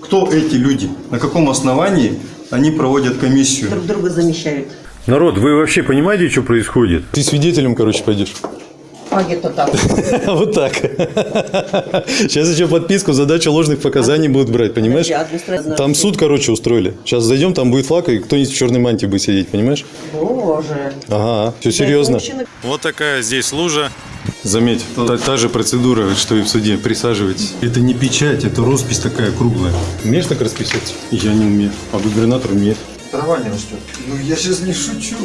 Кто эти люди? На каком основании они проводят комиссию? Друг друга замещают. Народ, вы вообще понимаете, что происходит? Ты свидетелем, короче, пойдешь. А где-то так. Вот так. Сейчас еще подписку, задача ложных показаний будут брать, понимаешь? Там суд, короче, устроили. Сейчас зайдем, там будет флаг, и кто-нибудь в черной мантии будет сидеть, понимаешь? Боже. Ага, все серьезно. Вот такая здесь лужа. Заметь, та, та же процедура, что и в суде. Присаживайтесь. Это не печать, это роспись такая круглая. Умеешь так расписаться? Я не умею. А губернатор умеет. Трава не растет. Ну я сейчас не шучу.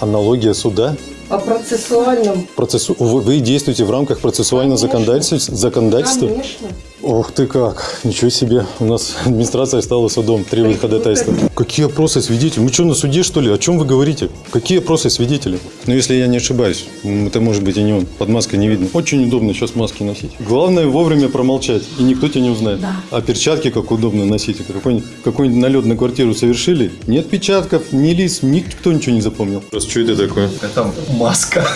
Аналогия суда. По процессуальным. Процессу... Вы вы действуете в рамках процессуального законодательства? законодательства? Конечно. Ох ты как, ничего себе. У нас администрация стала судом, требует ходатайства. Какие опросы свидетелей? Мы что, на суде, что ли? О чем вы говорите? Какие опросы свидетелей? Ну, если я не ошибаюсь, это может быть и не он. Под маской не видно. Очень удобно сейчас маски носить. Главное вовремя промолчать, и никто тебя не узнает. А перчатки как удобно носить. Какой-нибудь, какой-нибудь налет на квартиру совершили? Нет печатков, ни лиц, никто ничего не запомнил. Просто что это такое? Это маска.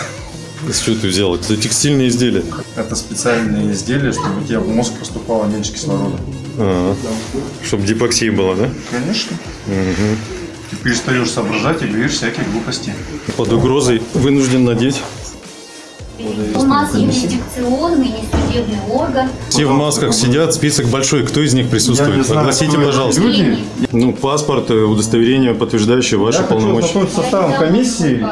С чего ты взял? Это текстильное изделие. Это специальные изделия, чтобы у тебя в мозг поступало меньше кислорода. Чтобы гипоксия была, да? Конечно. Ты перестаешь соображать и говоришь всякие глупости. Под угрозой вынужден надеть. У нас юрисдикционный, не судебный орган. Все в масках сидят, список большой. Кто из них Я присутствует? знаю, Огласите, пожалуйста. люди. Ну, паспорт, э, удостоверение, подтверждающее ваши Я хочу полномочия. ознакомиться с составом комиссии.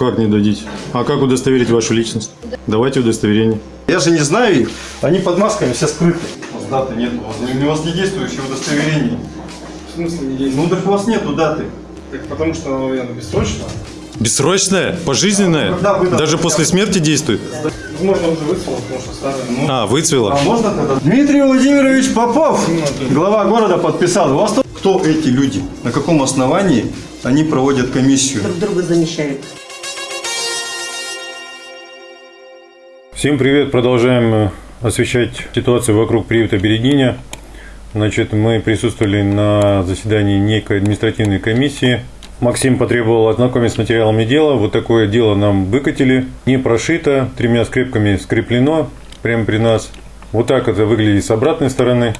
Как не дадите? А как удостоверить вашу личность? Давайте удостоверение. Я же не знаю их. Они под масками все скрыты. У вас даты нет. У вас, у вас не действующее удостоверение. В смысле не действует? Ну так у вас нету даты. Так потому что оно наверное, бессрочно. Бессрочное? Пожизненное? Когда выдастся? Даже после смерти действует? Возможно, уже выцвело, потому что старое. Ну, А, выцвело? А можно тогда? Дмитрий Владимирович Попов, глава города, подписал. У вас тут- Кто эти люди? На каком основании они проводят комиссию? Друг друга замещают. Всем привет! Продолжаем э, освещать ситуацию вокруг приюта Берегиня. Значит, мы присутствовали на заседании некой административной комиссии. Максим потребовал ознакомить с материалами дела. Вот такое дело нам выкатили. Не прошито, тремя скрепками скреплено прямо при нас. Вот так это выглядит с обратной стороны.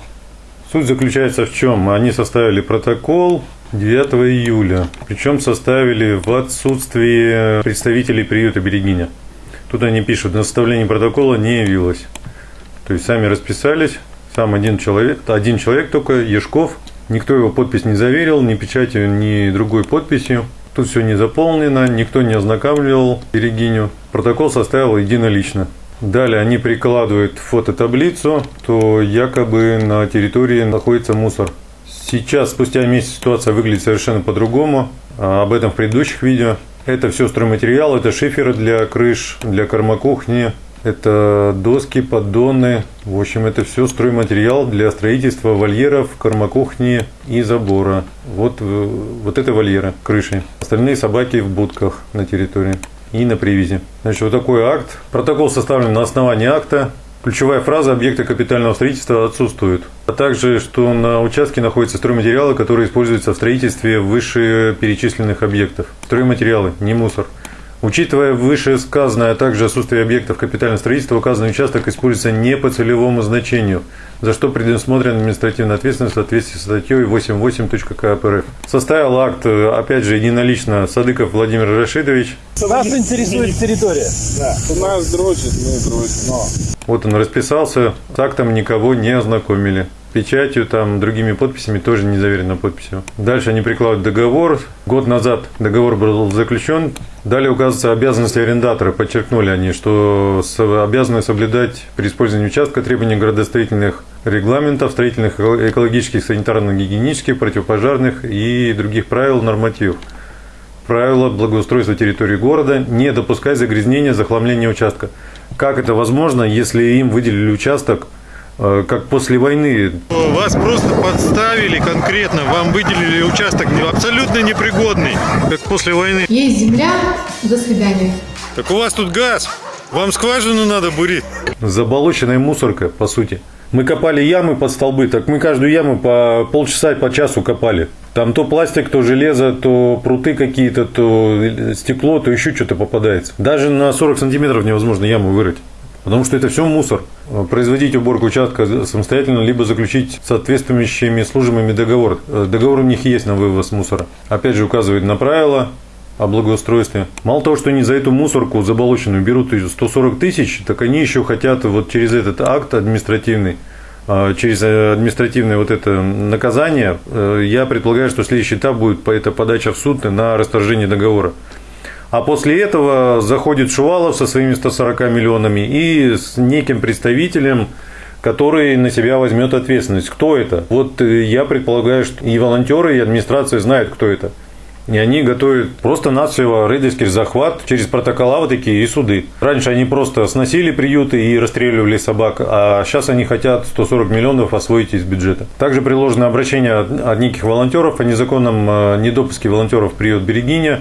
Суть заключается в чем? Они составили протокол 9 июля. Причем составили в отсутствии представителей приюта Берегиня. Тут они пишут, на составление протокола не явилось. То есть сами расписались, сам один человек, один человек только, Ешков, никто его подпись не заверил, ни печатью, ни другой подписью. Тут все не заполнено, никто не ознакомливал Берегиню. Протокол составил единолично. Далее они прикладывают фототаблицу, то якобы на территории находится мусор. Сейчас, спустя месяц, ситуация выглядит совершенно по-другому. А Об этом в предыдущих видео. Это все стройматериал, это шиферы для крыш, для кормокухни, это доски, поддоны. В общем, это все стройматериал для строительства вольеров, кормокухни и забора. Вот, э, вот это вольеры, крыши. Остальные собаки в будках на территории и на привязи. Значит, вот такой акт. Протокол составлен на основании акта. Ключевая фраза объекта капитального строительства отсутствует. А также, что на участке находятся стройматериалы, которые используются в строительстве вышеперечисленных объектов. Стройматериалы, не мусор. Учитывая вышесказанное, а также отсутствие объектов капитального строительства, указанный участок используется не по целевому значению, за что предусмотрена административная ответственность в соответствии с статьей 8.8.КАП РФ. Составил акт, опять же, единолично Садыков Владимир Рашидович. Нас интересует территория. нас дрочит, мы дрочим. Вот он расписался, с актом никого не ознакомили. Печатью, там, другими подписями тоже не заверено подписью. Дальше они прикладывают договор. Год назад договор был заключен. Далее указываются обязанности арендатора. Подчеркнули они, что обязаны соблюдать при использовании участка требования градостроительных регламентов, строительных, эко- экологических, санитарно-гигиенических, противопожарных и других правил, нормативов. Правила благоустройства территории города не допускать загрязнения, захламления участка. Как это возможно, если им выделили участок, как после войны? Вас просто подставили конкретно, вам выделили участок абсолютно непригодный, как после войны. Есть земля, до свидания. Так у вас тут газ, вам скважину надо бурить. Заболоченная мусорка, по сути. Мы копали ямы под столбы, так мы каждую яму по полчаса, по часу копали. Там то пластик, то железо, то пруты какие-то, то стекло, то еще что-то попадается. Даже на 40 сантиметров невозможно яму вырыть. Потому что это все мусор. Производить уборку участка самостоятельно, либо заключить соответствующими службами договор. Э, Договор у них есть на вывоз мусора. Опять же, указывает на правила о благоустройстве. Мало того, что они за эту мусорку заболоченную берут 140 тысяч, так они еще хотят вот через этот акт административный а, через э, административное вот это наказание, э, я предполагаю, что следующий этап будет это подача в суд на расторжение договора. А после этого заходит Шувалов со своими 140 миллионами и с неким представителем, который на себя возьмет ответственность. Кто это? Вот э, я предполагаю, что и волонтеры, и администрация знают, кто это. И они готовят просто-навсего рейдерский захват через протокола вот такие и суды. Раньше они просто сносили приюты и расстреливали собак, а сейчас они хотят 140 миллионов освоить из бюджета. Также приложено обращение от неких волонтеров о незаконном э, недопуске волонтеров в приют Берегиня.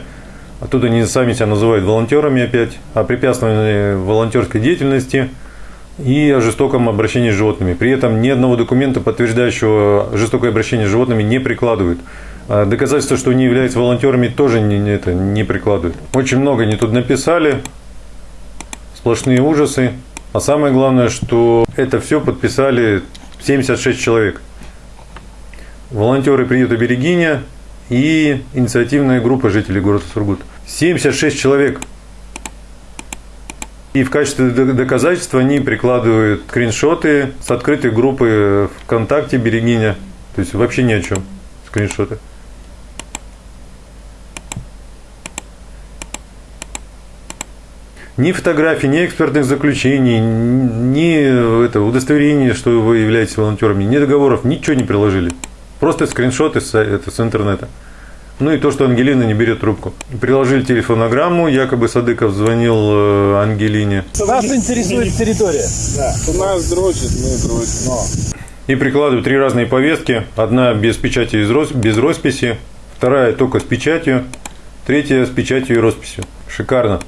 Оттуда они сами себя называют волонтерами опять, о препятствовании волонтерской деятельности и о жестоком обращении с животными. При этом ни одного документа, подтверждающего жестокое обращение с животными, не прикладывают. А Доказательства, что они являются волонтерами, тоже не это, не прикладывают. Очень много они тут написали, сплошные ужасы. А самое главное, что это все подписали 76 человек. Волонтеры приюта Берегиня и инициативная группа жителей города Сургут. 76 человек. И в качестве доказательства они прикладывают скриншоты с открытой группы ВКонтакте Берегиня. То есть вообще ни о чем скриншоты. Ни фотографий, ни экспертных заключений, ни это, удостоверения, что вы являетесь волонтерами, ни договоров, ничего не приложили. Просто скриншоты с, это, с интернета. Ну и то, что Ангелина не берет трубку. Приложили телефонограмму, якобы Садыков звонил э, Ангелине. Нас интересует территория. Кто нас дрочит, мы дрочим. И прикладывают три разные повестки. Одна без печати, из рос- без росписи. Вторая только с печатью. Третья с печатью и росписью. Шикарно.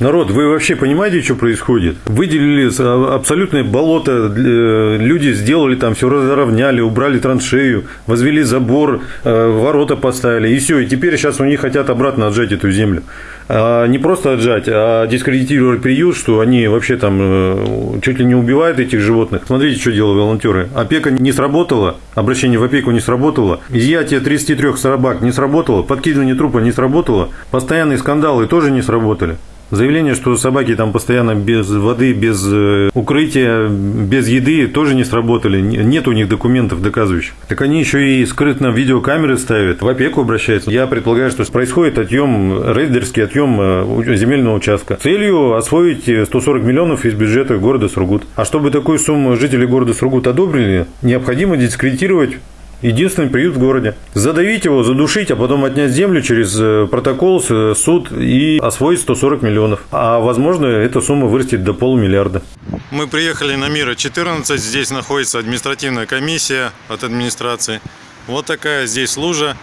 Народ, вы вообще понимаете, что происходит? Выделили а- абсолютное болото, э, люди сделали там, все разровняли, убрали траншею, возвели забор, э, ворота поставили, и все. И теперь сейчас у них хотят обратно отжать эту землю. А не просто отжать, а дискредитировать приют, что они вообще там э, чуть ли не убивают этих животных. Смотрите, что делают волонтеры. Опека не сработала, обращение в опеку не сработало, изъятие 33 собак не сработало, подкидывание трупа не сработало, постоянные скандалы тоже не сработали. Заявление, что собаки там постоянно без воды, без э, укрытия, без еды тоже не сработали. Не- Нет у них документов доказывающих. Так они еще и скрытно видеокамеры ставят, в опеку обращаются. Я предполагаю, что происходит отъем, рейдерский отъем э, земельного участка. Целью освоить э, 140 миллионов из бюджета города Сургут. А чтобы такую сумму жители города Сургут одобрили, необходимо дискредитировать Единственный приют в городе. Задавить его, задушить, а потом отнять землю через э, протокол, с- суд и освоить 140 миллионов. А возможно, эта сумма вырастет до полумиллиарда. Мы приехали на Мира 14. Здесь находится административная комиссия от администрации. Вот такая здесь лужа.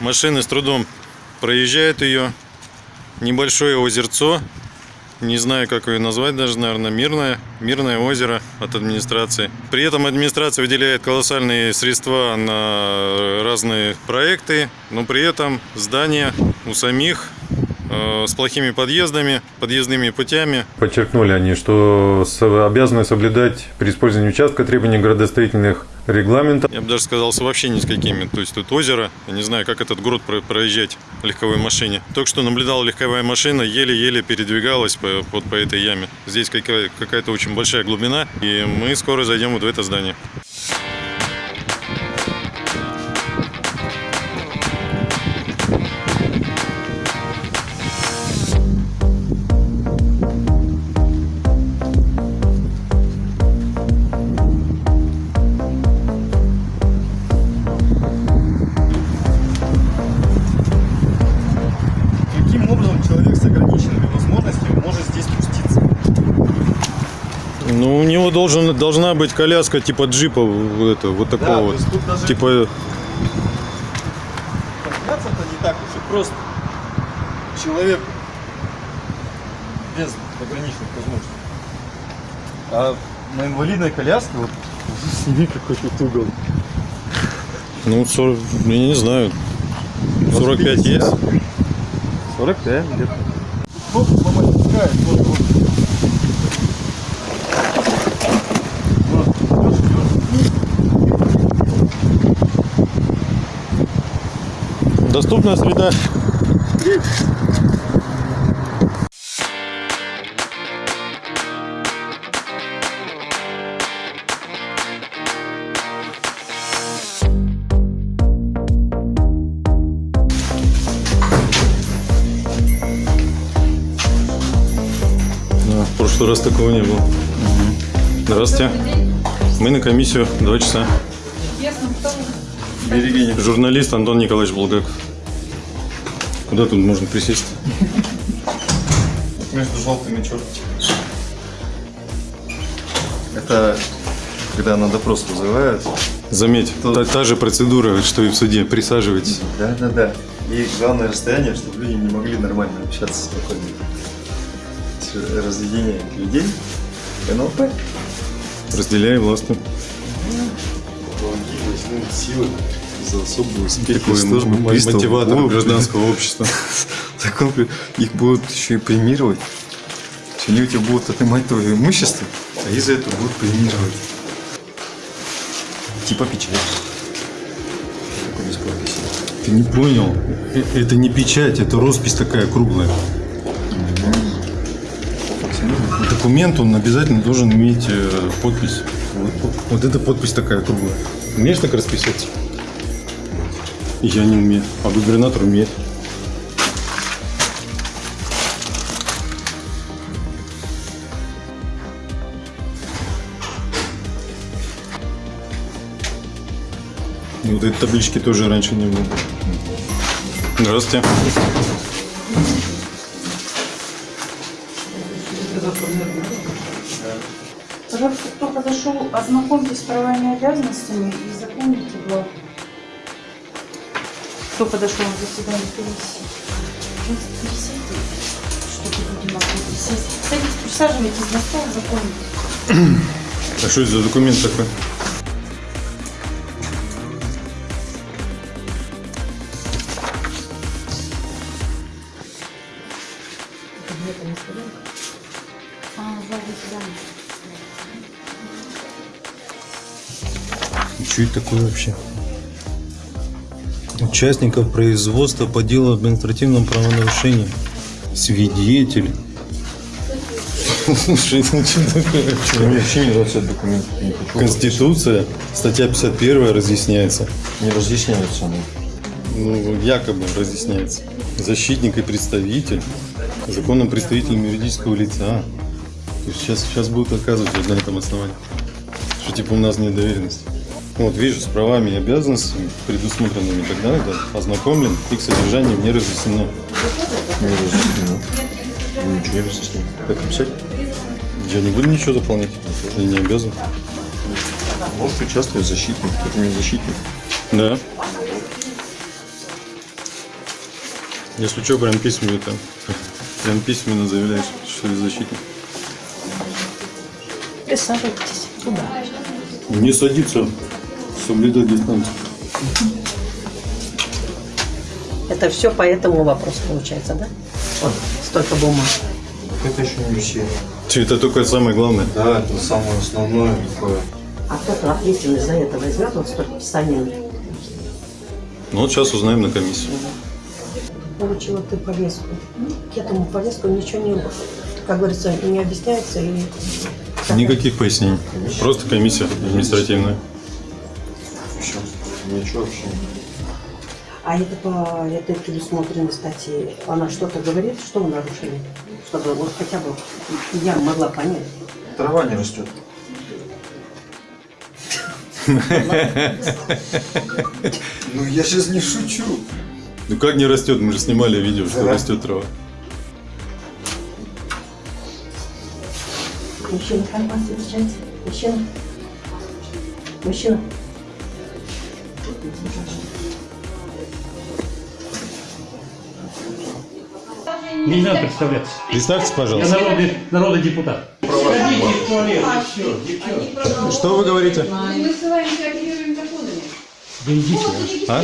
Машины с трудом проезжают ее. Небольшое озерцо. Не знаю, как ее назвать даже, наверное, мирное. Мирное озеро от администрации. При этом администрация выделяет колоссальные средства на разные проекты, но при этом здания у самих с плохими подъездами, подъездными путями. Подчеркнули они, что обязаны соблюдать при использовании участка требования градостроительных регламентов. Я бы даже сказал, вообще ни с какими. То есть тут озеро, я не знаю, как этот город про- проезжать легковой машине. Только что наблюдал легковая машина, еле-еле передвигалась по, вот по этой яме. Здесь какая- какая-то очень большая глубина, и мы скоро зайдем вот в это здание. Него должен, должна быть коляска типа джипа, это, вот такого Да, вот. даже- Типа, Подняться-то не так уж и просто. Человек без ограниченных возможностей. А на инвалидной коляске вот сними какой тут угол. ну, 40, я не знаю, 45 есть? 45 где-то. Ну, вот, вот. Доступная среда. Да, в прошлый раз такого не было. Здравствуйте. Мы на комиссию два часа. Берегиня. Журналист Антон Николаевич Булгаков. Куда тут можно присесть? Между желтыми черточками. Это когда на допрос вызывают. Заметь, Тут- та, та же процедура, что и в суде. Присаживайтесь. Да, да, да. И главное расстояние, чтобы люди не могли нормально общаться спокойно. Разведение людей. НЛП. Разделяй властью. Помоги силы за особую м- приставов. мотиватор О, гражданского общества. Так он, блин, их будут еще и премировать. Они у тебя будут отнимать твое имущество, а из за этого будут премировать. Типа печать. Ты не понял. Э- Это не печать, это роспись такая круглая. Документ, он обязательно должен иметь э, подпись. Вот, вот- вот эта подпись такая круглая. Умеешь так расписаться? Я не умею, а губернатор умеет. И Вот этой таблички тоже раньше не было. Здравствуйте. Пожалуйста, кто подошел, ознакомьтесь с правами и обязанностями и запомните блок. Кто подошел на заседание комиссии? Присядьте, чтобы люди могли присесть. Садитесь, присаживайтесь на стол, запомните. А что это за документ такой? А. Что это такое вообще? Участников производства по делу об административном правонарушении. Свидетель. Слушай, что такое вообще? Мне вообще не нравится этот документ. Я не хочу. Конституция, статья 51 разъясняется. Не разъясняется оно. Ну, якобы разъясняется. Защитник и представитель. Законным представителем юридического лица. Есть сейчас, сейчас будут отказывать вот на этом основании. Что типа у нас нет доверенности. Вот вижу, с правами и обязанностями, предусмотренными тогда, да, ознакомлен, их содержанием не разъяснено. Не разъяснено. Ну, ничего не разъяснено. Как написать? Я не буду ничего заполнять. Я не обязан. Может участвовать защитник. Это не защитник. Да. Если что, прям письменно там. Прям письменно заявляешь, что ты защитник. Присаживайтесь. Куда? Не садиться, соблюдать дистанцию. Это все по этому вопросу получается, да? Вот столько бумаг. Это еще не все. Это только самое главное. Да, это самое основное такое. А кто-то ответственность за это возьмет, вот столько писаний. Ну вот сейчас узнаем на комиссии. Получила ты повестку. К этому повестку ничего не, как говорится, не объясняется и Никаких пояснений. Просто комиссия административная. Ничего вообще. А это по этой предусмотренной статье, она что-то говорит, что в нарушении? Чтобы вот хотя бы я могла понять. Трава не растет. Ну я сейчас не шучу. Ну как не растет? Мы же снимали видео, что растет трава. Мужчина, информация встречается. Мужчина. Мужчина. Не надо представляться. Представьте, Я пожалуйста. народный, народный депутат. Что вы говорите? Да идите. А?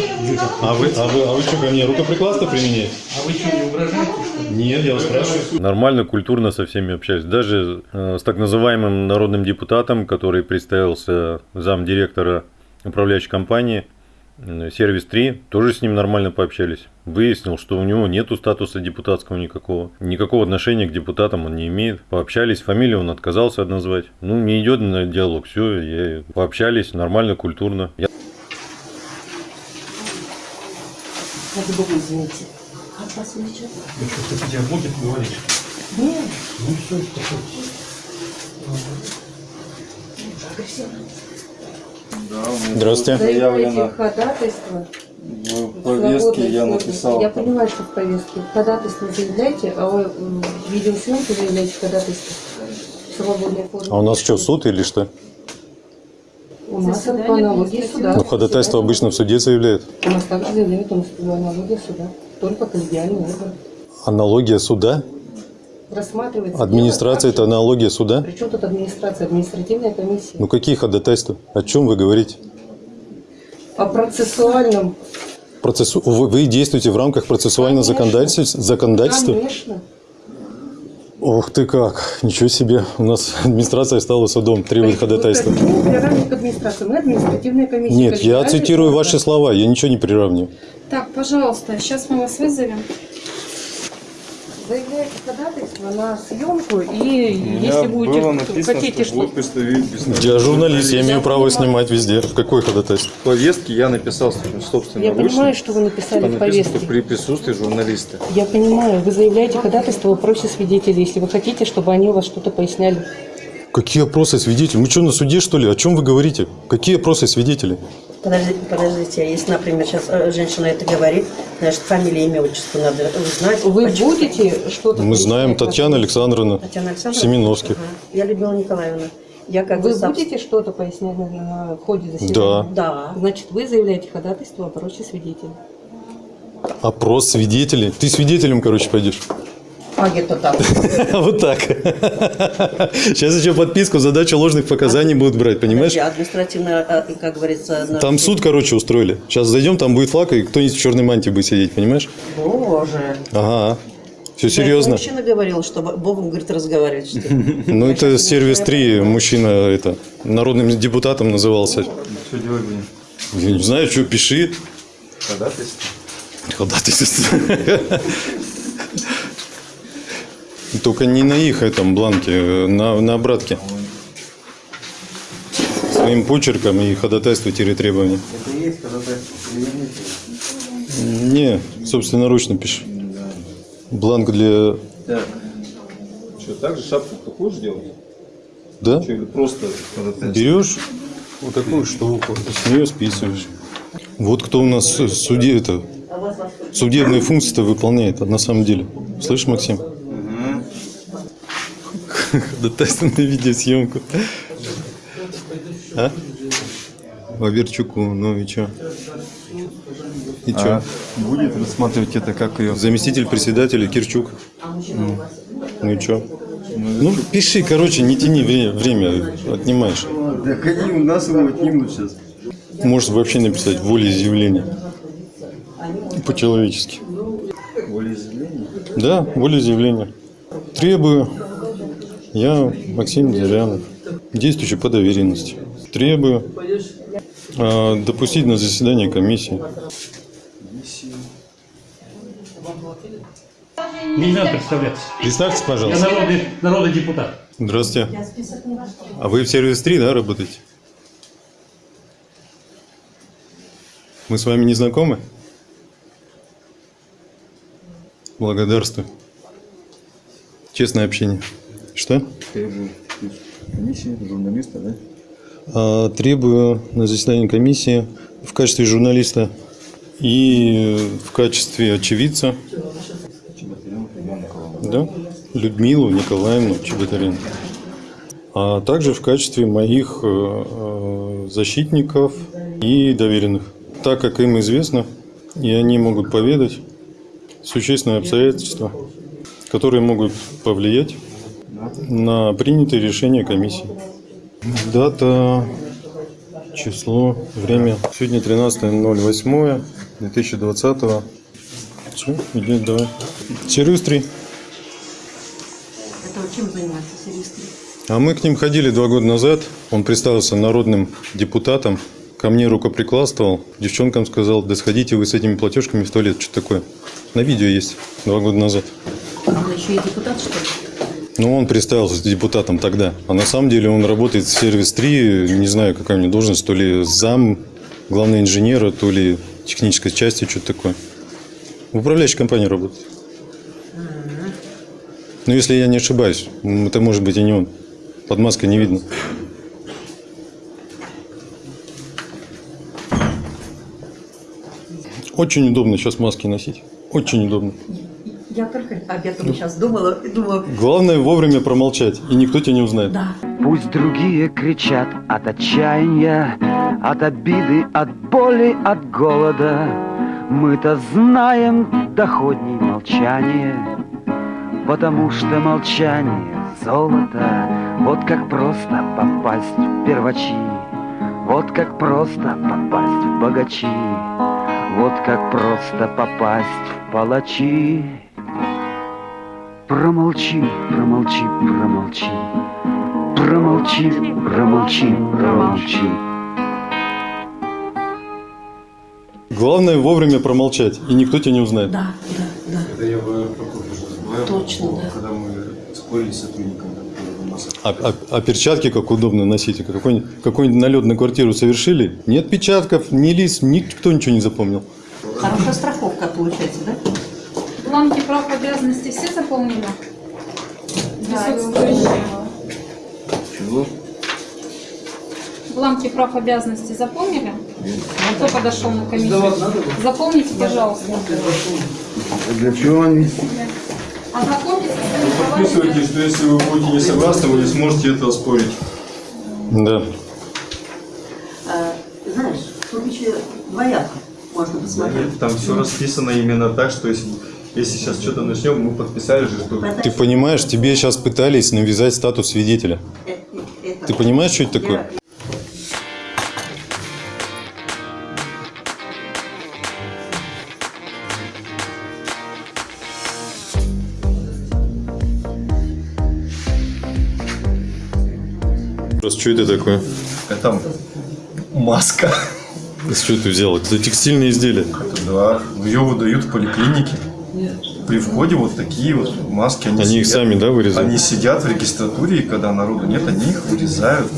А вы, а вы, а вы что ко мне рукоприкладство применяете? А вы что, не угрожаете? Нет, я вас спрашиваю. Нормально, культурно со всеми общаюсь. Даже э, с так называемым народным депутатом, который представился замдиректора управляющей компании, Сервис 3 тоже с ним нормально пообщались. Выяснил, что у него нету статуса депутатского никакого. Никакого отношения к депутатам он не имеет. Пообщались, фамилию он отказался назвать. Ну, не идет на диалог. Все, я... пообщались нормально, культурно. Я Ради бога, извините. Как вас величать? Что тебя будет говорить? Нет. Ну все, Здравствуйте. Заявлено ходатайство. в повестке, я написал. Я понимаю, что в повестке. Ходатайство заявляйте, а вы м, в видеосъемке заявляете ходатайство. А у нас что, суд или что? У нас по аналогии суда. Ну, ходатайство обычно в суде заявляют. У нас также заявляют, у нас по аналогии суда. Только коллегиальный орган. Аналогия суда? Рассматривается. Администрация – это аналогия суда? Причем тут администрация, административная комиссия. Ну, какие ходатайства? О чем вы говорите? По процессуальным. Процессу... Вы, вы действуете в рамках процессуального Конечно. законодательства? законодательства? Конечно. Ох ты как, ничего себе. У нас администрация стала судом, требует ходатайства. Нет, я цитирую ваши слова, я ничего не приравниваю. Так, пожалуйста, сейчас мы вас вызовем. На съемку, и если будете хотите, что представить Я журналист, я имею право снимать везде. Какой ходатайство? В повестке я написал собственно Я понимаю, что вы написали в повестке. при присутствии журналиста. Я понимаю, вы заявляете ходатайство в вопросе свидетелей, если вы хотите, чтобы они у вас что-то поясняли. Какие опросы свидетелей? Мы что, на суде, что ли? О чем вы говорите? Какие опросы свидетелей? Подождите, подождите, а если, например, сейчас э, женщина это говорит, значит, фамилия, имя, отчество надо узнать. Вы будете что-то... Мы знаем Татьяна Александровна Татьяна Александровна? Семеновских. Ага. Я Людмила Николаевна. Я как вы будете что-то пояснять на, ходе заседания? Да. Да. Значит, вы заявляете ходатайство о опросе свидетелей. Опрос свидетелей. Ты свидетелем, короче, пойдешь. А где-то так. Вот так. Сейчас еще подписку, задача ложных показаний будут брать, понимаешь? Административно, э, как говорится... Там суд, короче, устроили. Сейчас зайдем, там будет флаг, и кто-нибудь в черной мантии будет сидеть, понимаешь? Боже. Ага. Все серьезно. Мужчина говорил, что Богом, говорит, разговаривать. что. Ну, это сервис 3, мужчина это, народным депутатом назывался. Что делать будем? Я не знаю, что, пиши. Ходатайство? Ходатайство. Только не на их этом бланке, э, на, на обратке. Своим почерком и ходатайство требования. Это и есть ходатайство. Не, собственноручно пиши. Бланк для... Так. Что, так же шапку такую же делать? Да? Что, или просто ходатайство? Берешь вот такую штуку, с нее списываешь. Вот кто у нас суде это судебные функции-то выполняет, а на самом деле. Слышишь, Максим? Ходатайство на видеосъемку. А? Ваверчуку, ну и чё? И чё? А будет рассматривать это как ее? Заместитель председателя Кирчук. Ну и чё? Ну, пиши, короче, не тяни вре- время, отнимаешь. Так они у нас его отнимут сейчас. Можешь вообще написать волеизъявление. По-человечески. Волеизъявление? Да, волеизъявление. Требую. Я, Максим Зырянов, действующий по доверенности. Требую а, допустить на заседание комиссии. Не надо представляться. Представьтесь, Я пожалуйста. народный, народный депутат. Здравствуйте. А вы в сервис 3, да, работаете? Мы с вами не знакомы? Благодарствую. Честное общение. Что? Комиссия, журналиста, да? А, требую на заседании комиссии в качестве журналиста и в качестве очевидца да, Людмилу Николаевну Чеботарян. А также в качестве моих э, э, защитников и доверенных. Так как им известно, и они могут поведать существенные обстоятельства, которые могут повлиять на принятые решения комиссии. Дата, число, время. Сегодня 13.08.2020. Все, иди, давай. 3. Это чем занимается 3? А мы к ним ходили два года назад. Он представился народным депутатом ко мне рукоприкладствовал, девчонкам сказал, да сходите вы с этими платежками в туалет, что такое. На видео есть, два года назад. А он еще и депутат, что ли? Ну, он представился депутатом тогда. А на самом деле он работает в сервис 3, не знаю, какая у него должность, то ли зам главного инженера, то ли технической части, что-то такое. В управляющей компании работает. Ну, если я не ошибаюсь, это может быть и не он. Под маской не видно. Очень удобно сейчас маски носить. Очень удобно. Я только об этом сейчас думала и думала, Главное вовремя промолчать, и никто тебя не узнает. да, Пусть другие кричат от отчаяния, от обиды, от боли, от голода. Мы-то знаем доходней молчание, потому что молчание золото. Вот как просто попасть в первачи, вот как просто попасть в богачи, вот как просто попасть в палачи. Промолчи, промолчи, промолчи. Промолчи, промолчи, промолчи. Главное вовремя промолчать, и никто тебя не узнает. да, да, да. Это я забываю. Точно, да. Когда мы спорили с нас А, а- а перчатки как удобно носить? Какой-нибудь, какой-нибудь налет на квартиру совершили? Ни отпечатков, ни лиц, никто ничего не запомнил. Хорошая страховка получается, да? Прав обязанностей все заполнили? Присутствующие. Бланки прав обязанностей заполнили? Кто подошел на комиссию? Заполните, пожалуйста. Для чего они? Ознакомьтесь со своими правами. Подписывайте, что если вы будете не согласны, вы не сможете это оспорить. Да. А, знаешь, тут еще двояко можно посмотреть. Там все расписано именно так, что если, если сейчас что-то начнем, мы подписали же, что... Ты понимаешь, тебе сейчас пытались навязать статус свидетеля. Э, э, это- Ты понимаешь, что это такое? Просто что это такое? Это маска. Что ты взял? Это текстильное изделие. Да, ее выдают в поликлинике. При входе вот такие вот маски. Они, Они их сидят- сами, да, вырезают? Они сидят в регистратуре, и когда народу нет, они их вырезают.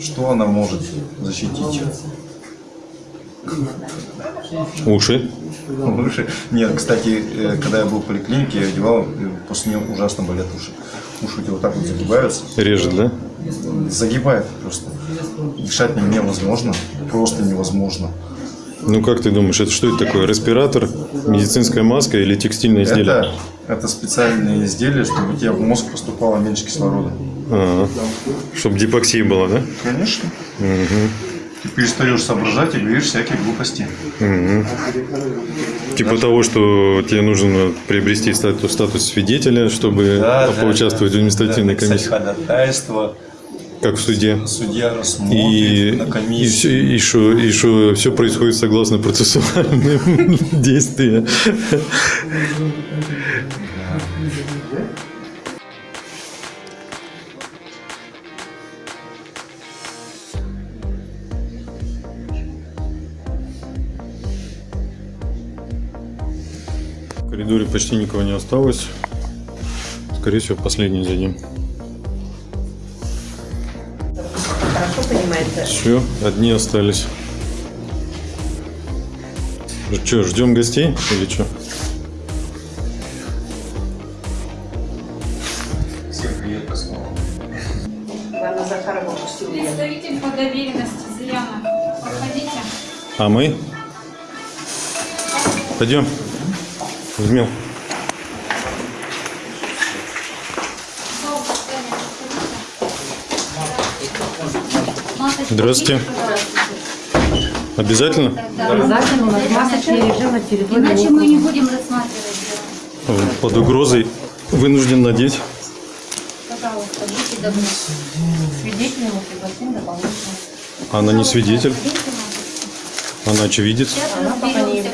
Что она может защитить? Уши. Уши. Нет, кстати, э, когда я был в поликлинике, я одевал, и после нее ужасно болят уши. Уши у тебя вот так вот загибаются. Режет, да? Загибает просто. Дышать невозможно. Просто невозможно. Ну как ты думаешь, это что это такое? Респиратор, медицинская маска или текстильное изделие? Это, это специальное изделие, чтобы у тебя в мозг поступало меньше кислорода. Чтобы гипоксия была, да? Конечно. Ты перестаешь соображать и говоришь всякие глупости. Типа того, что тебе нужно приобрести статус, статус свидетеля, чтобы поучаствовать в административной Написать комиссии, ходатайство, как в суде. судья рассмотрит И, на и, комиссии. все, и, что, и что все происходит согласно процессуальным действиям. В коридоре почти никого не осталось. Скорее всего, последний зайдем. Все, одни остались. Что, ждем гостей или что? Всем привет, Космова. Ивана Захарова пустила. Представитель по доверенности Зыряна. Проходите. А мы? Пойдем. Возьмем. Здравствуйте. Обязательно? Обязательно у нас масочный режим на территории. Иначе мы не будем рассматривать. Под угрозой вынужден надеть. Пожалуйста, будьте добры. Свидетелем мы пригласим дополнительно. Она не свидетель, она очевидец. Подождите.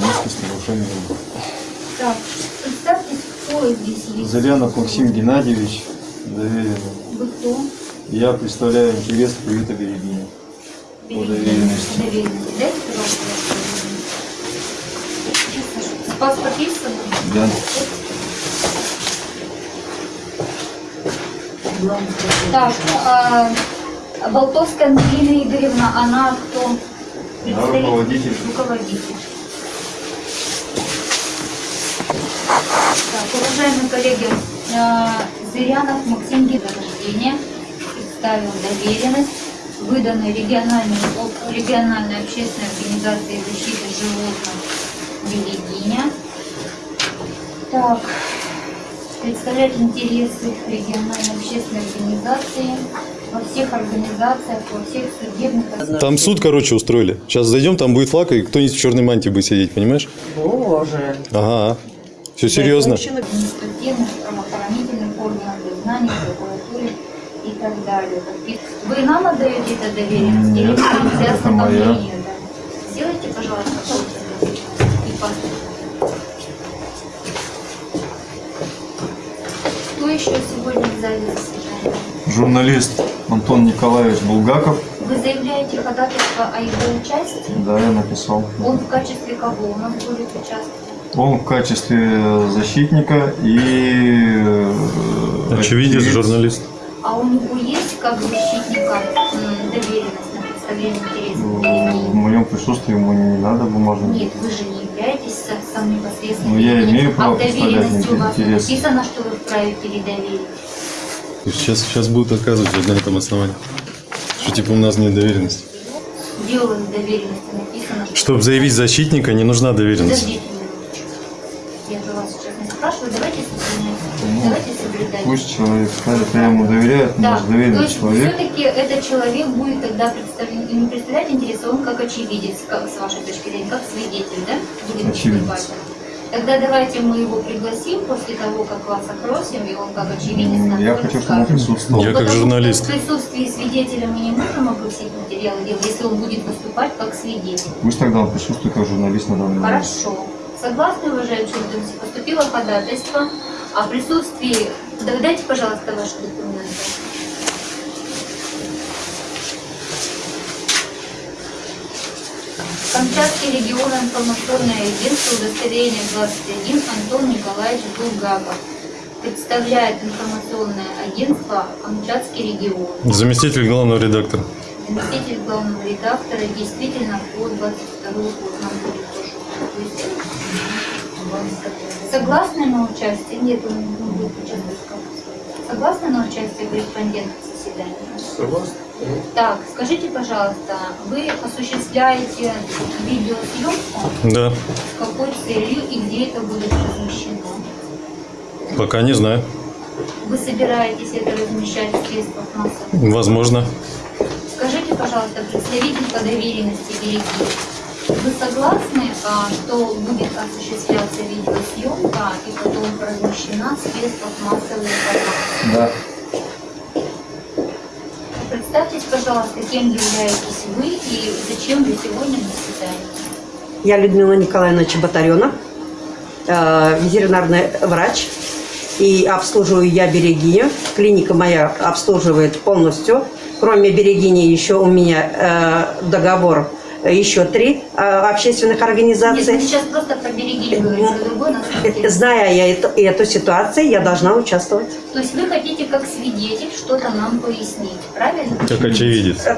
Так, представьтесь, кто кто здесь есть? Зарянов Максим Геннадьевич, доверенный. Вы кто? Я представляю интерес приюта Берегиня. По доверенности. Доверенности. Дайте, пожалуйста, ваше Паспорт есть с собой? Да. Так, а, Болтовская Ангелина Игоревна, она кто? Представитель? руководитель. Руководитель. Так, уважаемые коллеги, а, Зырянов Максим Гидорождения представил доверенность, выданной региональной, региональной общественной организацией защиты животных Берегиня. Так, представлять интересы региональной общественной организации во всех организациях, во всех судебных Там суд, короче, устроили. Сейчас зайдем, там будет флаг, и кто-нибудь в черной мантии будет сидеть, понимаешь? Боже. Ага. Все серьезно. административных, правоохранительных органов, дознания, прокуратуре и так далее. Вы нам отдаете это доверенность или моя. мнению? да? Сделайте, пожалуйста, и паспорт. Кто еще сегодня в зале заседания? Журналист Антон Николаевич Булгаков. Вы заявляете ходатайство о его участии? Да, я написал. Он в качестве кого у нас будет участвовать? Он в качестве защитника и... э, Очевидец, очевидец. журналист. А у него есть как защитника доверенность на представление интересов В Берегини? моем присутствии ему не надо бумажных. Нет, вы же не являетесь самым непосредственным. Ну, я имею право А в доверенности представлять у вас написано, что вы вправе передоверить. Сейчас, сейчас будут отказывать вот на этом основании. Что типа у нас нет доверенности. В доверенности написано, что... Чтобы заявить защитника, не нужна доверенность. Подождите Пусть человек скажет, я ему доверяю, это Да, то доверенный есть человек. все-таки этот человек будет тогда представлять, не представлять интересы, он как очевидец, как с вашей точки зрения, как свидетель, да? Будет Очевидец. выступать. Тогда давайте мы его пригласим после того, как вас опросим, и он как очевидец нам Я хочу, чтобы он присутствовал. Я как Потому журналист. что В присутствии свидетеля мы не можем опросить материалы дела, если он будет выступать как свидетель. Пусть тогда он присутствует как журналист на данный момент. Хорошо. Согласны, уважаемые члены, поступило ходатайство о присутствии... Да, Дайте, пожалуйста, ваши документы. Камчатский регион информационное агентство удостоверение 21 Антон Николаевич Булгаков. Представляет информационное агентство Камчатский регион. Заместитель главного редактора. Заместитель главного редактора действительно по 22 год нам будет тоже. Согласны на участие? Нет, он не будет участвовать. Согласны на участие корреспондента в заседании? Согласны. Так, скажите, пожалуйста, вы осуществляете видеосъемку? Да. С какой целью и где это будет размещено? Пока не знаю. Вы собираетесь это размещать в средствах массовой Возможно. Скажите, пожалуйста, представитель по доверенности Береги, вы согласны, а, что будет осуществляться видеосъемка и потом размещена в средствах массовой информации? Да. Представьтесь, пожалуйста, кем являетесь вы и зачем вы сегодня на заседании? Я Людмила Николаевна Чеботарена, э, ветеринарный врач. И обслуживаю я Берегиню. Клиника моя обслуживает полностью. Кроме Берегини еще у меня э, договор еще три э, общественных Нет, мы организаций. сейчас просто про Береги говорим, про другой Э. Зная я эту, эту ситуацию, я должна участвовать. То есть вы хотите как свидетель что-то нам пояснить, правильно? Как очевидец. Э,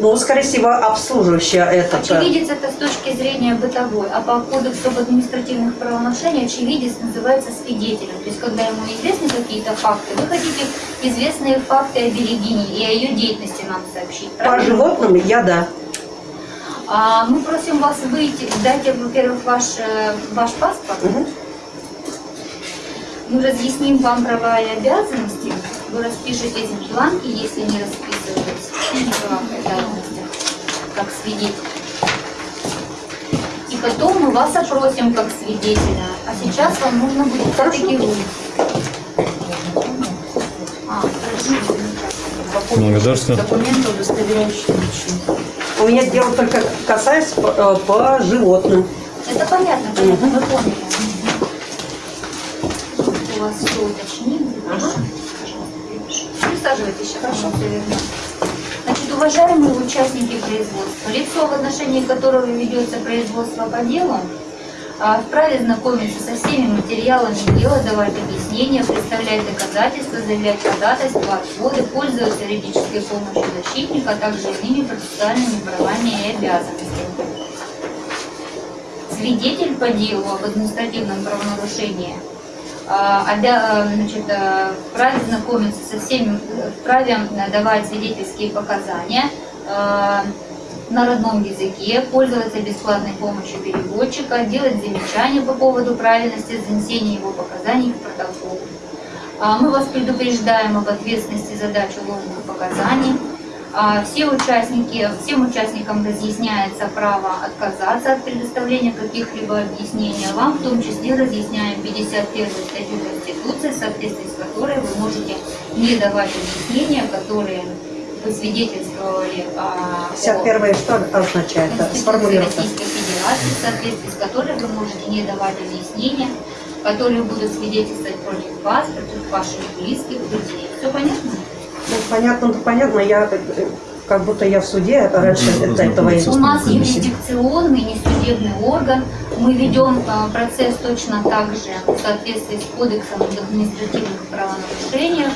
Ну, скорее всего, обслуживающая этот... э, Очевидец это с точки зрения бытовой, а по кодексу об административных правонарушениях очевидец называется свидетелем. То есть, когда ему известны какие-то факты, вы хотите известные факты о Берегине и о ее деятельности нам сообщить, По правильно? животным я да. А мы просим вас выйти, дайте, во-первых, ваш, э, ваш паспорт. Мгм. Мы разъясним вам права и обязанности. Вы распишетесь в бланке, если не расписываетесь в правах и обязанностях, как свидетель. И потом мы вас опросим как свидетеля. А сейчас вам нужно будет все-таки выйти. А. Благодарствую. Документы, удостоверяющие личность. У меня дело только касается по, э, по животным. Это понятно, понятно, вы поняли. У вас все уточним. запишем. Присаживайтесь, сейчас хорошо. Значит, уважаемые участники производства, лицо, в отношении которого ведется производство по делу, вправе знакомиться со всеми материалами дела, давать объяснения, представлять доказательства, заявлять ходатайства, отводы, пользоваться юридической помощью защитника, а также иными процессуальными правами и обязанностями. Свидетель по делу об административном правонарушении а, э, вправе знакомиться со всеми, вправе давать свидетельские показания на родном языке, пользоваться бесплатной помощью переводчика, делать замечания по поводу правильности занесения его показаний в протокол. А, Мы вас предупреждаем об ответственности за дачу ложных показаний. А, Все участники, всем участникам разъясняется право отказаться от предоставления каких-либо объяснений. Вам в том числе разъясняем 51 статью Конституции, в соответствии с которой вы можете не давать объяснения, которые свидетельствовали а, о 51 что означает? Сформулировка. Российской Федерации, в соответствии с которой вы можете не давать объяснения, которые будут свидетельствовать против вас, против ваших близких людей. Все понятно? Ну, понятно, ну, понятно, я э, как будто я в суде раньше до этого и- У нас юрисдикционный, не судебный орган. Мы ведем а, процесс точно так же в соответствии с Кодексом административных правонарушениях.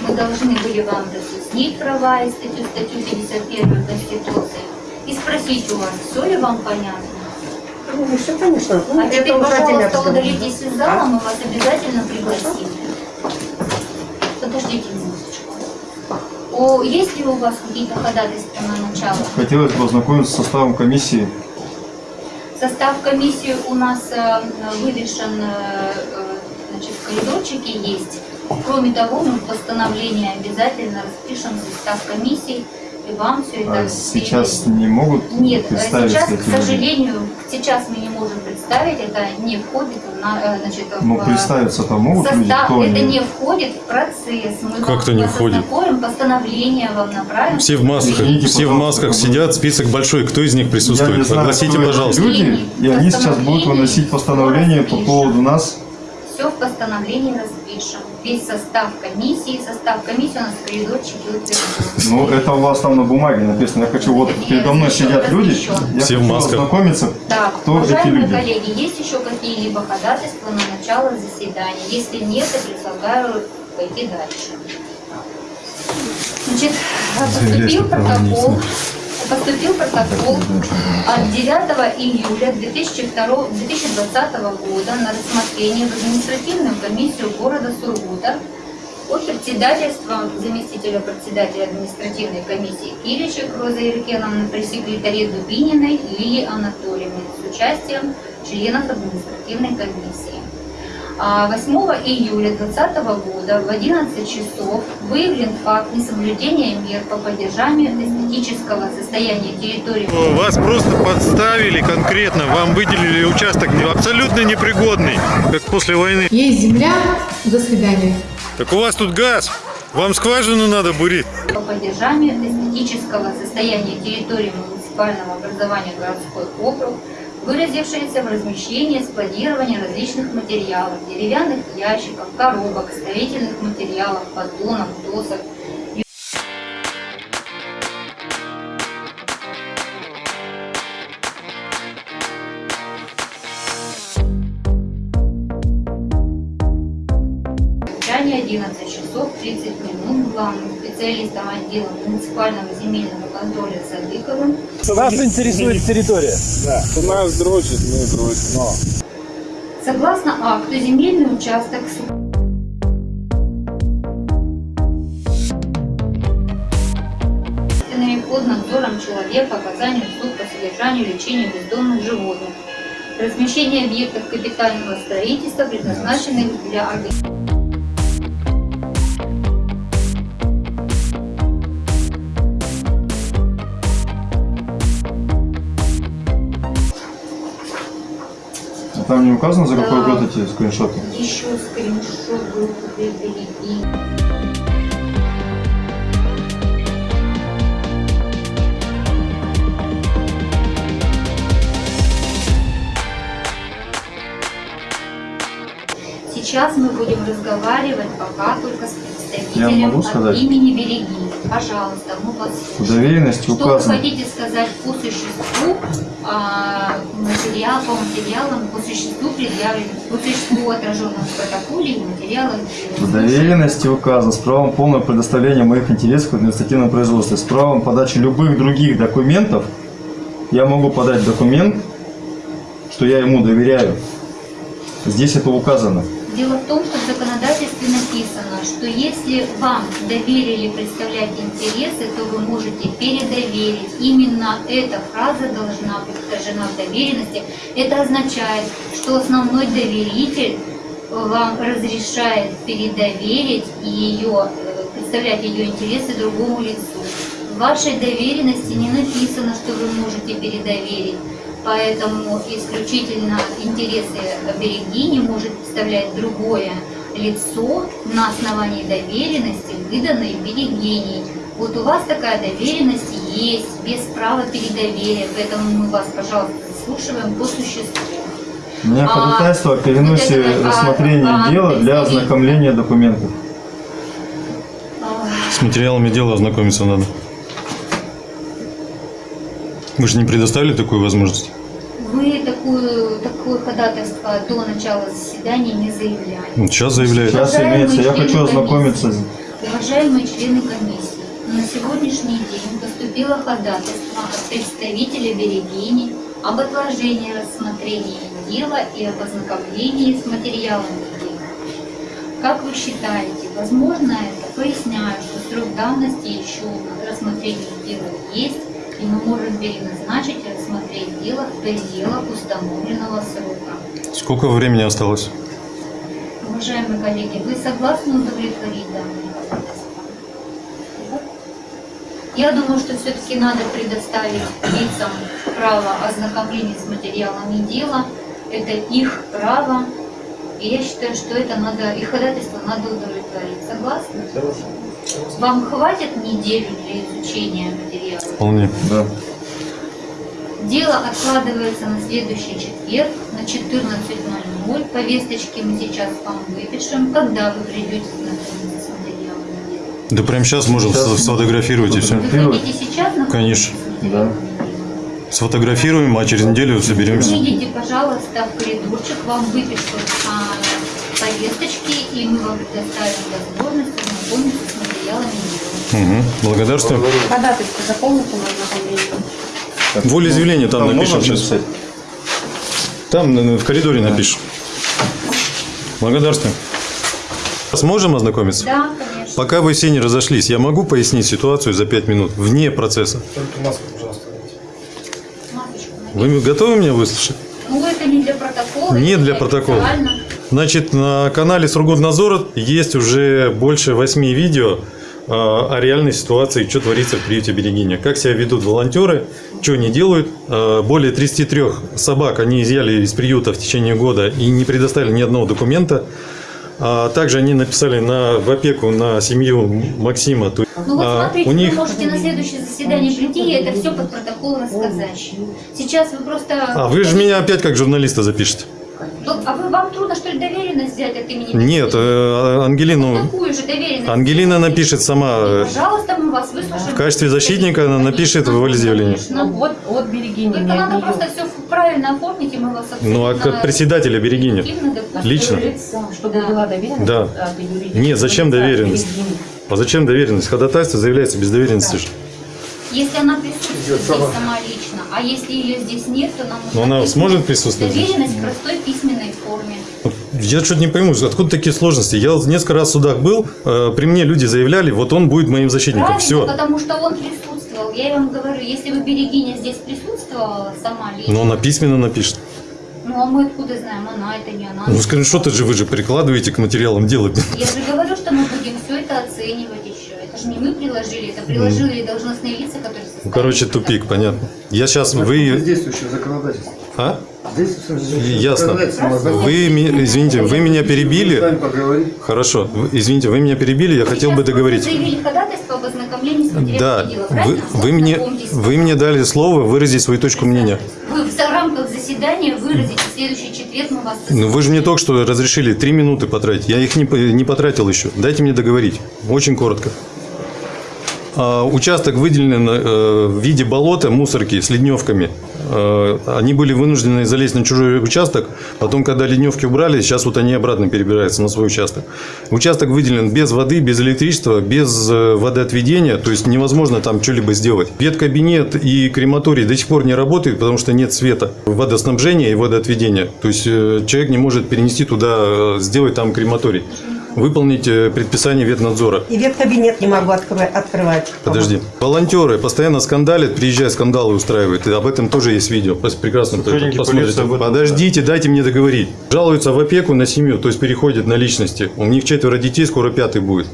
Мы должны были вам разъяснить права и статью, статью 51 Конституции и спросить у вас, все ли вам понятно. Ну, все, конечно. Ну, А теперь, пожалуйста, удалитесь из зала, мы вас обязательно пригласим. Подождите минуточку. О, есть ли у вас какие-то ходатайства на начало? Хотелось бы ознакомиться с составом комиссии. Состав комиссии у нас э, вывешен, э, э, значит, в коридорчике есть. Кроме того, мы в постановлении обязательно распишем состав комиссии, и вам все это А сейчас не могут Нет, э, представить сейчас, к люди? сожалению, сейчас мы не можем представить, это не входит в, на- э, значит, Ну, в представиться-то могут люди, состав, кто это они? не входит в процесс. Мы Как вам это не входит? постановление вам направим. Все в масках, Извините, все в масках сидят, список большой. Кто из них Я присутствует? не знаю, Огласите, пожалуйста. люди, и они сейчас будут выносить постановление по поводу нас. Все в постановлении распишем. Весь состав комиссии, состав комиссии у нас в коридорчике утвержден. Ну, это у вас там на бумаге написано. Я хочу, вот передо мной сидят люди, я Все хочу масках. ознакомиться, Так, кто эти уважаемые люди. коллеги, есть еще какие-либо ходатайства на начало заседания? Если нет, я предлагаю пойти дальше. Значит, поступил протокол, поступил протокол от 9 июля 2002, 2020 года на рассмотрение в административную комиссию города Сургута от председательства заместителя председателя административной комиссии Киричек Розы Иркеновны при секретаре Дубининой Лилии Анатольевны с участием членов административной комиссии. А 8 июля 2020 года в 11 часов выявлен факт несоблюдения мер по поддержанию эстетического состояния территории Вас просто подставили конкретно, вам выделили участок абсолютно непригодный, как после войны. Есть земля. До свидания. Так у вас тут газ, вам скважину надо бурить. по поддержанию эстетического состояния территории муниципального образования городской округ, выразившееся в размещении, складировании различных материалов, деревянных ящиков, коробок, строительных материалов, поддонов, досок, Окончание 11 часов 30 минут главным специалистом отдела муниципального земельного контроля Садыковым Вас интересует территория? Да. У нас дрочит, мы дрочим. Согласно акту, земельный участок с под надзором человека, оказанию услуг по содержанию и лечению бездомных животных, размещение объектов капитального строительства, предназначенных для организации там не указано, за какой Да. год эти скриншоты? Еще скриншот. Сейчас Сейчас мы будем разговаривать пока только с представителем могу сказать? имени Береги. Пожалуйста, мы вас В слушаем. доверенности Что указано. вы хотите сказать по существу а, материал, по материалам, по существу предъявленным, по существу отраженным в протоколе и материалах? В доверенности указано с правом полного предоставления моих интересов в административном производстве, с правом подачи любых других документов. Я могу подать документ, что я ему доверяю. Здесь это указано. Дело в том, что в законодательстве написано, что если вам доверили представлять интересы, то вы можете передоверить. Именно эта фраза должна быть отражена в доверенности. Это означает, что основной доверитель вам разрешает передоверить ее, э, представлять ее интересы другому лицу. В вашей доверенности не написано, что вы можете передоверить. Поэтому исключительно интересы берегини может представлять другое лицо на основании доверенности, выданной берегиней. Вот у вас такая доверенность есть, без права передоверия, поэтому мы вас, пожалуйста, заслушиваем по существу. У меня А, ходатайство о переносе а, рассмотрения а, дела для представитель- ознакомления документов. С материалами дела ознакомиться надо. Вы же не предоставили такую возможность? Ходатайство до начала заседания не заявляли. Сейчас заявляет. Сейчас Уважаемые имеется, я члены хочу ознакомиться. с- Уважаемые члены комиссии, на сегодняшний день поступило ходатайство от представителя Берегини об отложении рассмотрения дела и об ознакомлении с материалами дела. Как вы считаете, возможно это? Поясняю, что срок давности еще на рассмотрение дела есть, и мы можем переназначить и рассмотреть дело в пределах установленного срока. Сколько времени осталось? Уважаемые коллеги, вы согласны удовлетворить ходатайство? Я думаю, что все-таки надо предоставить лицам право ознакомления с материалами дела. Это их право. И я считаю, что это надо, их ходатайство надо удовлетворить. Согласны? Вам хватит неделю для изучения материала? Вполне. Да. Дело откладывается на следующий четверг на 14.00. Повесточки мы сейчас вам выпишем. Когда вы придете знакомиться с материалами дела? Да прямо сейчас можем Сейчас. сфотографировать и все. Вы сейчас Конечно. дела? Сфотографируем, а через неделю соберемся. Выйдите, пожалуйста, в коридорчик, вам выпишут а, повесточки, и мы вам предоставим возможность ознакомиться материалами дела. Угу. Благодарствую. Ходатайство заполните ознакомление. Волеизъявление там Там напишем сейчас. написать? Там э, в коридоре напишем. Благодарствую. Сможем ознакомиться? Да, конечно. Пока вы все не разошлись, я могу пояснить ситуацию за 5 минут, вне процесса. Матушка, Вы готовы меня выслушать? Ну, это не для протокола. Не для протокола. официально. Значит, на канале Сургутнадзор есть уже больше 8 видео о реальной ситуации, что творится в приюте Берегиня. Как себя ведут волонтеры, что они делают. Э, Более 33 собак они изъяли из приюта в течение года и не предоставили ни одного документа. А также они написали на, в опеку на семью Максима. Ну вот а, смотрите, у них вы можете на следующее заседание прийти и это все под протокол рассказать. Сейчас вы просто... А вы же меня опять как журналиста запишете. Ну, а вы, вам трудно, что ли, доверенность взять от имени... Нет, э, Ангелину... Такую же доверенность. Ангелина напишет сама. э, Пожалуйста, мы вас выслушаем. В качестве защитника она напишет в волеизъявлении. Ну, вот от берегини, Только от надо просто все правильно оформить, и мы вас Ну, а абсолютно как председателя допустим. Лично? Чтобы была доверенность Да. от юридического Нет, зачем доверенность? Берегини. А зачем доверенность? Ходатайство заявляется без доверенности. Если она присутствует сама лично, а если ее здесь нет, то нам Но нужна она письменная сможет присутствовать? Доверенность в простой письменной форме. Я что-то не пойму, откуда такие сложности? Я несколько раз в судах был, э, при мне люди заявляли, вот он будет моим защитником. Правильно, Все. потому что он присутствовал. Я вам говорю, если бы Берегиня здесь присутствовала сама лично, Но она письменно напишет. ну а мы откуда знаем, она это не она. Ну, скриншоты же вы же прикладываете к материалам дела. Я же говорю, что мы будем все это оценивать еще. Это же не мы приложили, это приложили должностные лица, которые Ну, составили короче, тупик, понятно. Я сейчас, вы... Действующее законодательство. А? Ясно. Вы, извините, вы меня перебили. Хорошо, извините, вы меня перебили, я хотел бы договорить. заявили ходатайство об ознакомлении с материалами Да, вы, вы, мне, вы мне дали слово выразить свою точку мнения. Вы в рамках заседания заседания выразить. В следующий четверг мы вас Ну, вы же мне только что разрешили три минуты потратить. Я их не, не потратил еще. Дайте мне договорить. Очень коротко. А, участок выделен э, в виде болота, мусорки с ледневками. Э, они были вынуждены залезть на чужой участок. Потом, когда ледневки убрали, сейчас вот они обратно перебираются на свой участок. Участок выделен без воды, без электричества, без э, водоотведения. То есть невозможно там что-либо сделать. Веткабинет и крематорий до сих пор не работают, потому что нет света, водоснабжения и водоотведения. То есть человек не может перенести туда, сделать там крематорий. Выполнить э, предписание ветнадзора. И веткабинет не могу открывать. Подожди. Волонтеры постоянно скандалят, приезжают, скандалы устраивают. И об этом тоже есть видео. Пос- Прекрасно посмотрите. Подождите, дайте мне договорить. Жалуются в опеку на семью, то есть переходят на личности. У них четверо детей, скоро пятый будет.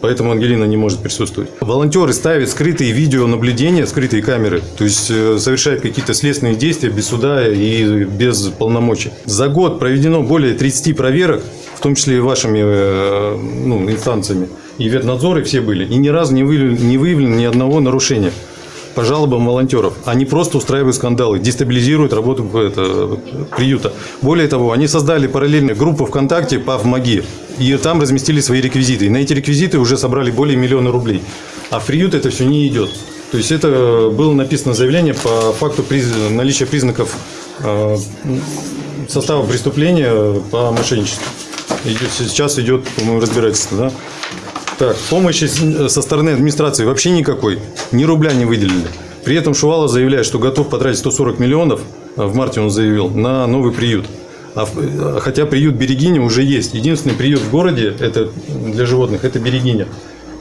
Поэтому Ангелина не может присутствовать. Волонтеры ставят скрытые видеонаблюдения, скрытые камеры, то есть э, совершают какие-то следственные действия без суда и без полномочий. За год проведено более 30 проверок, в том числе и вашими э, ну, инстанциями. И ветнадзоры все были. И ни разу не выявлено, не выявлено ни одного нарушения по жалобам волонтеров. Они просто устраивают скандалы, дестабилизируют работу это, приюта. Более того, они создали параллельную группу ВКонтакте по ВМАГИ. И там разместили свои реквизиты. И на эти реквизиты уже собрали более миллиона рублей. А в приют это все не идет. То есть это было написано заявление по факту приз- наличия признаков э, состава преступления по мошенничеству. Сейчас идет, по-моему, разбирательство, да? Так, помощи с- со стороны администрации вообще никакой. Ни рубля не выделили. При этом Шувалов заявляет, что готов потратить 140 миллионов, а в марте он заявил, на новый приют. А в- хотя приют Берегиня уже есть. Единственный приют в городе это для животных это Берегиня.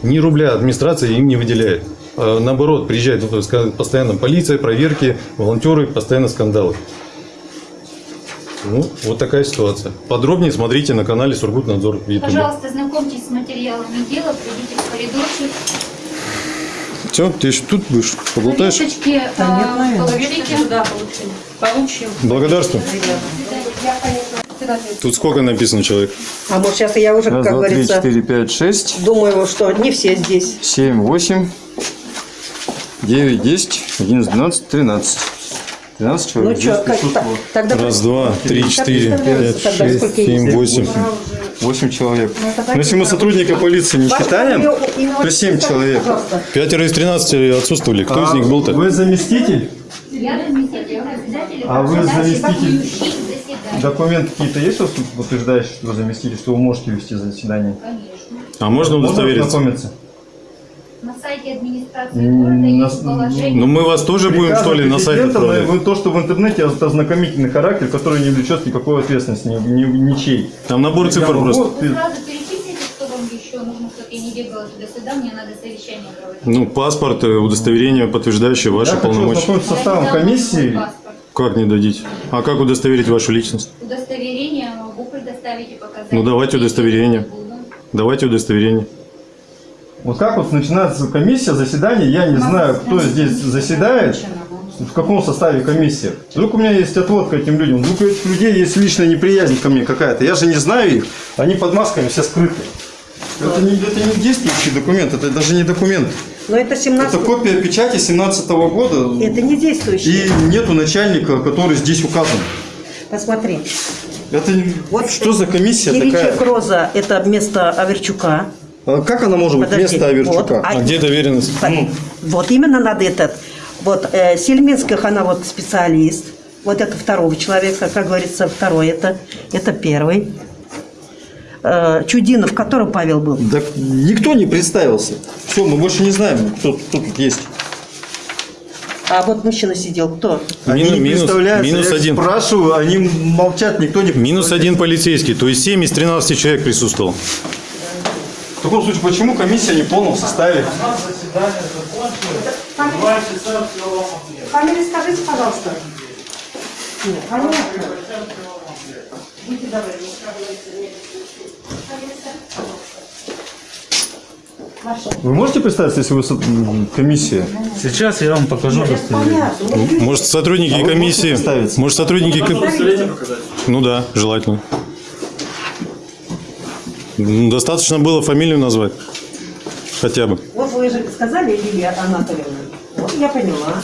Ни рубля администрация им не выделяет. А Наоборот, приезжает ска- постоянно полиция, проверки, волонтеры, постоянно скандалы. Ну, вот такая ситуация. Подробнее смотрите на канале Сургутнадзор в. Пожалуйста, знакомьтесь с материалами дела, придите в коридорчик. Все, ты еще тут будешь, поболтаешь? Повесточки, Да нет, а, положите. Да, получим. Получим. Благодарствую. Тут сколько написано человек? А может сейчас я уже, Раз, как два, три, говорится, четыре, пять, шесть, думаю, что не все здесь. семь, восемь, девять, десять, одиннадцать, двенадцать, тринадцать. Тринадцать Ну человек что, присутствовало. тогда Раз, два, три, четыре, пять, шесть, семь, восемь. Восемь человек. Ну, Но если мы сотрудника полиции не считаем, то семь человек. Пятеро из тринадцати отсутствовали. Кто из А них был-то? Вы заместитель? Я заместитель А вы заместитель? Документы какие-то есть, у вас, утверждающие, что вы заместитель, что вы можете вести заседание? Конечно. А можно Можно удостовериться? ознакомиться? На сайте администрации города есть положение. Ну мы вас тоже будем что ли на сайт президента, отправлять? вы- То, что в интернете, это ознакомительный характер, который не влечет никакой ответственности, ни, ни- ничей. Там набор цифр Я просто. могу- Вы сразу перечислите, что вам еще нужно, чтобы я не бегала туда-сюда, мне надо совещание проводить. Ну, паспорт, э, удостоверение, подтверждающее ваши Я хочу полномочия. составом Я не дам комиссии. Как не дадите? А как удостоверить вашу личность? Удостоверение могу предоставить и показать. Ну, давайте удостоверение. Давайте удостоверение. Вот как вот начинается комиссия, заседание, я не знаю, кто здесь заседает, в каком составе комиссии. Вдруг у меня есть отвод к этим людям, вдруг у этих людей есть личная неприязнь ко мне какая-то. Я же не знаю их, они под масками все скрыты. Это не, это не действующий документ, это даже не документ. Но это 17 Это копия печати 17 года. Это не действующий. И нету начальника, который здесь указан. Посмотри. Это Вот что за комиссия Киричек такая? Роза – это вместо Аверчука. А Как она может быть Подожди, вместо Аверчука? вот, а- А где доверенность? Ну. Вот именно надо этот. Вот э, Сельминских, она вот специалист. Вот это второго человека, как говорится, второй это, это первый. Э, Чудинов, который Павел был. Да никто не представился. Все, мы больше не знаем, кто, кто тут есть. А вот мужчина сидел, кто? Они Мину- не минус- представляются. минус Я один. спрашиваю, они молчат, никто не Минус один полицейский, то есть 7 из 13 человек присутствовал. В таком случае, почему комиссия не в полном составе? Фамилию скажите, пожалуйста. Нет, понятно. Вы можете представиться, если вы со- комиссия? Сейчас я вам покажу удостоверение. понятно. Может, сотрудники А комиссии... Может, сотрудники... Ну да, желательно. Достаточно было фамилию назвать. Хотя бы. Вот вы же сказали, Лилия Анатольевна. Вот я поняла.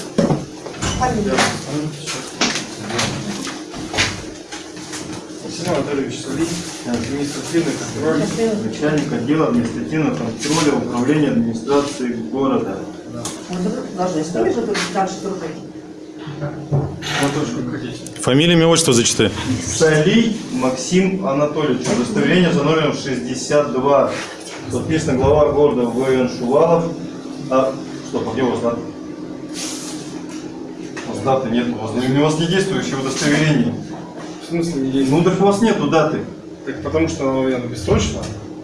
Фамилия. Максим Анатольевич Сулин, административный контроль. Начальник отдела административного контроля управления администрации города. Должны стоить, чтобы дальше трубы. Фамилия, имя, отчество зачитай. Солий Максим Анатольевич. Удостоверение за номером 62. Подписано глава города В.Н. Шувалов. А, стоп, а где у вас дата? У вас даты нет, у вас, у вас не действующее удостоверение. В смысле не действует? Ну так у вас нету даты. Так потому что оно, наверное, бессрочно.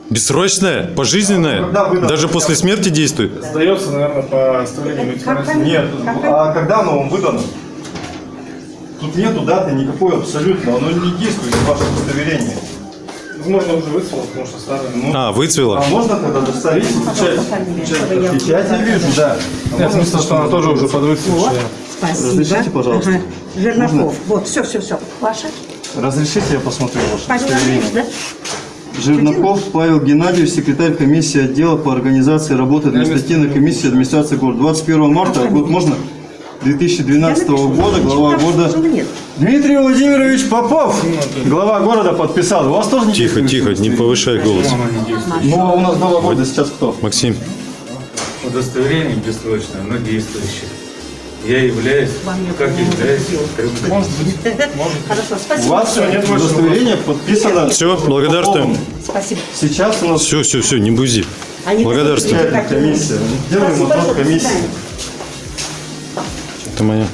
Бессрочное? Пожизненное? Когда выдано? Даже после смерти действует? Сдается, наверное, по оставлению Нет, а когда оно вам выдано? Тут нету даты никакой абсолютно, оно не действует, ваше удостоверение. Возможно, уже выцвело, потому что старое. Ну, А, выцвело? а можно тогда доставить печать? Чтобы я- Печать я вижу, да. А можно смысл, что она тоже уже подвыцвевшая. Спасибо. Разрешите, пожалуйста? Ага. Жернаков. Вот, все, все, все. Ваша? Разрешите, я посмотрю ваше Павел удостоверение. Да? Жернаков Павел Геннадьевич, секретарь комиссии отдела по организации работы административной комиссии администрации города. 21 марта, год можно? 2012 Я напишу. года, глава города нет. Дмитрий Владимирович Попов, глава города подписал. У вас тоже не Тихо, тихо, не повышай голос. Ну, а у нас глава города сейчас кто? Максим, Удостоверение бессрочное, но действующее. Я являюсь, как являюсь, Может быть. Хорошо, У спасибо. вас удостоверение подписано. Все, благодарствуем. Спасибо. Сейчас у нас все, все, все, не бузи. Мы. комиссия. Делаем комиссии. Это моя.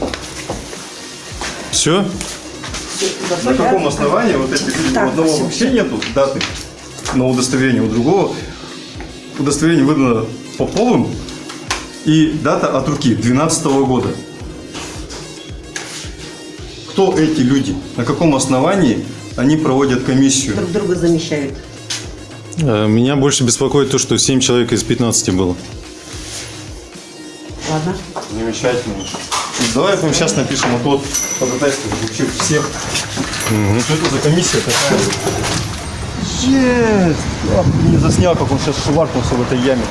Все? На каком основании вот эти люди, у одного всё, вообще нету даты на удостоверение, у другого удостоверение выдано Поповым и дата от руки 2012 года. Кто эти люди? На каком основании они проводят комиссию? Друг друга замещают. Э, Меня больше беспокоит то, что 7 человек из 15 было. Ладно. Замечательно. Давай мы сейчас напишем вот тот ходатайство вообще всех. Что это за комиссия такая? Есть! Ах, не заснял, как он сейчас шваркнулся в этой яме.